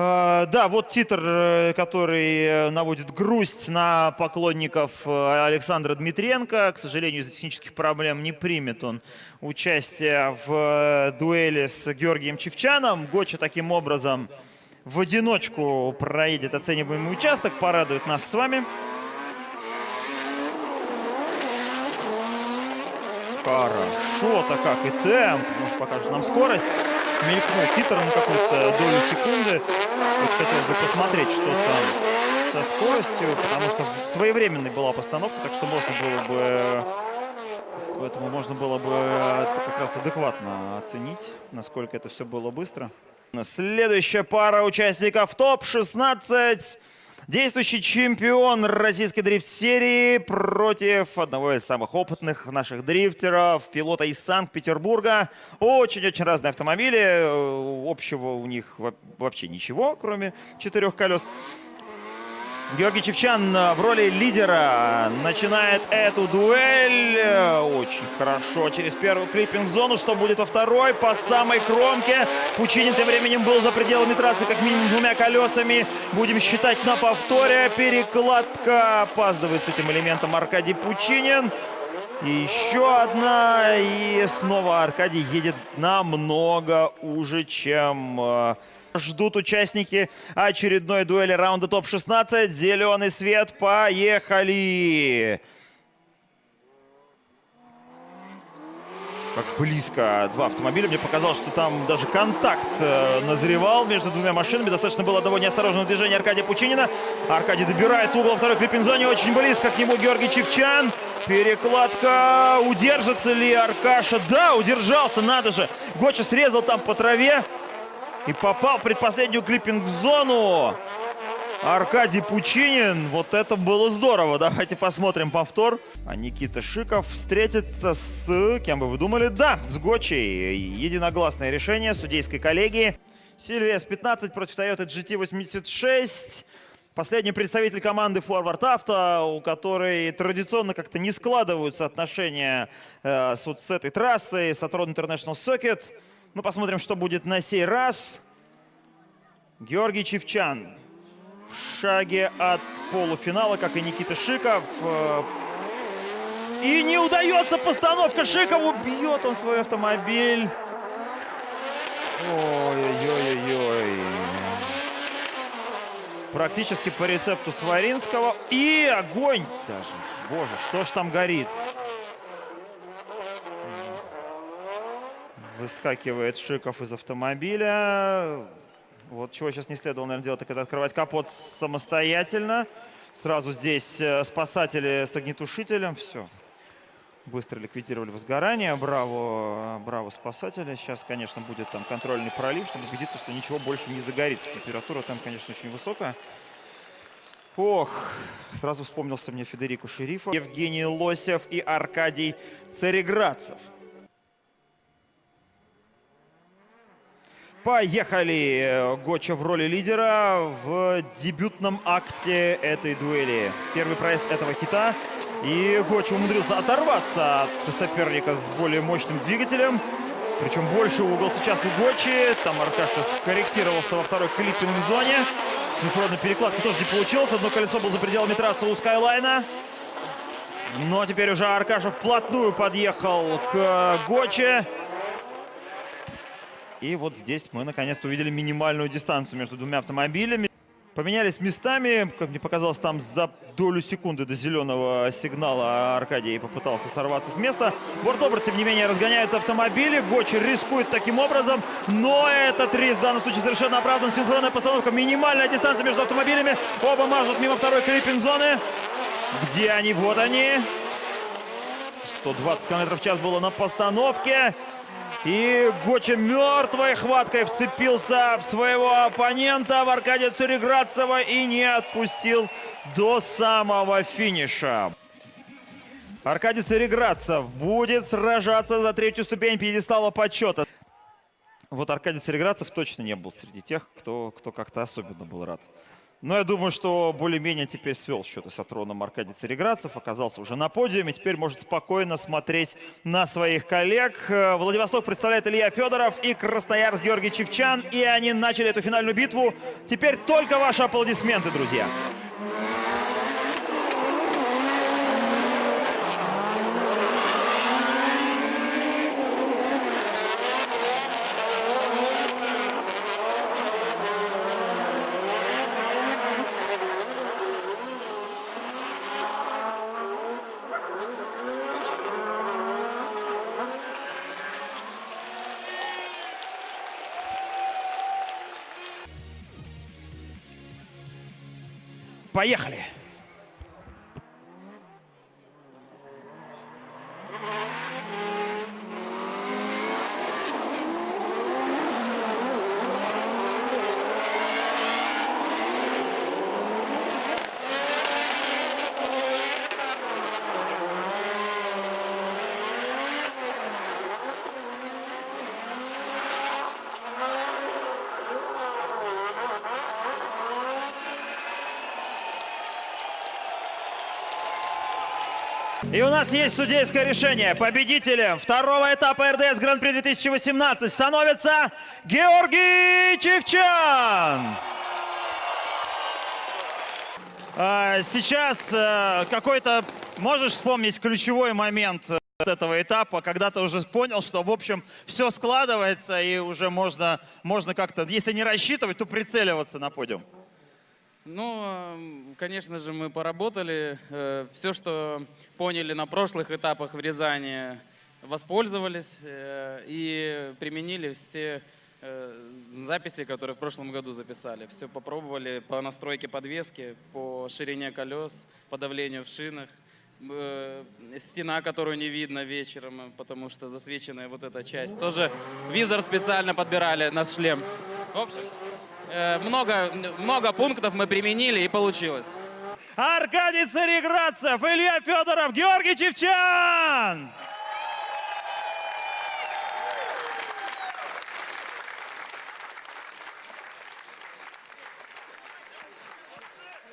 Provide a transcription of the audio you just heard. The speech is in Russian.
Э, Да, вот титр, э, который э, наводит грусть на поклонников э, Александра Дмитренко. К сожалению, из-за технических проблем не примет он участие в дуэли с Георгием Чевчаном. Гоча таким образом в одиночку проедет оцениваемый участок, порадует нас с вами. Хорошо-то как и темп. Может, покажет нам скорость. Мелькнул титр на какую-то долю секунды. Вот хотелось бы посмотреть, что там со скоростью, потому что своевременной была постановка, так что можно было бы... Поэтому можно было бы это как раз адекватно оценить, насколько это все было быстро. Следующая пара участников ТОП-16. Действующий чемпион российской дрифт-серии против одного из самых опытных наших дрифтеров, пилота из Санкт-Петербурга. Очень-очень разные автомобили. Э, Общего у них во- вообще ничего, кроме четырех колес. Георгий Чевчан э, в роли лидера начинает эту дуэль. Э, Очень хорошо. Через первую клиппинг-зону. Что будет во второй? По самой кромке. Пучинин тем временем был за пределами трассы как минимум двумя колесами. Будем считать на повторе. Перекладка. Опаздывает с этим элементом Аркадий Пучинин. И еще одна. И снова Аркадий едет намного уже, чем э, ждут участники очередной дуэли раунда ТОП-16. Зеленый свет. Поехали! Как близко два автомобиля. Мне показалось, что там даже контакт э, назревал между двумя машинами. Достаточно было одного неосторожного движения Аркадия Пучинина. Аркадий добирает угол второй клиппинг-зоне. Очень близко к нему Георгий Чевчан. Перекладка. Удержится ли Аркаша? Да, удержался, надо же. Гоча срезал там по траве. И попал в предпоследнюю клиппинг-зону. Аркадий Пучинин. Вот это было здорово. Давайте посмотрим повтор. А Никита Шиков встретится с... Кем бы вы думали? Да, с Гочей. Единогласное решение судейской коллегии. Сильвия С-15 против Toyota GT86. Последний представитель команды Forward Auto, у которой традиционно как-то не складываются отношения э, с, вот с этой трассой, с Atron International Circuit. Ну, посмотрим, что будет на сей раз. Георгий Чевчан в шаге от полуфинала, как и Никита Шиков. И не удается постановка Шикову. Бьет он свой автомобиль. Ой-ой-ой-ой. Практически по рецепту Сваринского. И огонь даже. Боже, что ж там горит? Выскакивает Шиков из автомобиля. Вот чего сейчас не следовало, наверное, делать, так это открывать капот самостоятельно. Сразу здесь э, спасатели с огнетушителем. Все. Быстро ликвидировали возгорание. Браво, браво спасатели. Сейчас, конечно, будет там контрольный пролив, чтобы убедиться, что ничего больше не загорится. Температура там, конечно, очень высокая. Ох, сразу вспомнился мне Федерико Шерифов, Евгений Лосев и Аркадий Цареградцев. Поехали! Гоча в роли лидера в дебютном акте этой дуэли. Первый проезд этого хита. И Гоча умудрился оторваться от соперника с более мощным двигателем. Причем больше угол сейчас у Гочи. Там Аркаша скорректировался во второй клиппинг-зоне. Синхронной перекладки тоже не получилось. Одно колесо было за пределами трассы у Скайлайна. Но теперь уже Аркаша вплотную подъехал к Гоче. И вот здесь мы наконец-то увидели минимальную дистанцию между двумя автомобилями. Поменялись местами, как мне показалось, там за долю секунды до зеленого сигнала Аркадий попытался сорваться с места. Борт-оборот, тем не менее, разгоняются автомобили. Гочер рискует таким образом, но этот риск в данном случае совершенно оправдан. Синхронная постановка, минимальная дистанция между автомобилями. Оба мажут мимо второй клиппинг-зоны. Где они? Вот они. 120 км в час было на постановке. И Гоча мертвой хваткой вцепился в своего оппонента, в Аркадия Цареградцева, и не отпустил до самого финиша. Аркадий Цареградцев будет сражаться за третью ступень пьедестала почета. Вот Аркадий Цареградцев точно не был среди тех, кто, кто как-то особенно был рад Но я думаю, что более-менее теперь свел счеты с Атроном Аркадий Цареградцев, оказался уже на подиуме, теперь может спокойно смотреть на своих коллег. Э, Владивосток представляет Илья Федоров и Красноярск Георгий Чевчан, и они начали эту финальную битву. Теперь только ваши аплодисменты, друзья. Поехали! И у нас есть судейское решение. Победителем второго этапа РДС Гран-при 2018 становится Георгий Чевчан. А, Сейчас э, какой-то, можешь вспомнить ключевой момент э, этого этапа, когда ты уже понял, что, в общем, все складывается и уже можно, можно как-то, если не рассчитывать, то прицеливаться на подиум. Ну, эм, конечно же, мы поработали. Все, что поняли на прошлых этапах в Рязани, воспользовались э, и применили все э, записи, которые в прошлом году записали. Все попробовали по настройке подвески, по ширине колес, по давлению в шинах. Э, Стена, которую не видно вечером, потому что засвеченная вот эта часть. Тоже визор специально подбирали на шлем. В общем, э, много, много пунктов мы применили и получилось. Аркадий Цареградцев, Илья Федоров, Георгий Чевчан!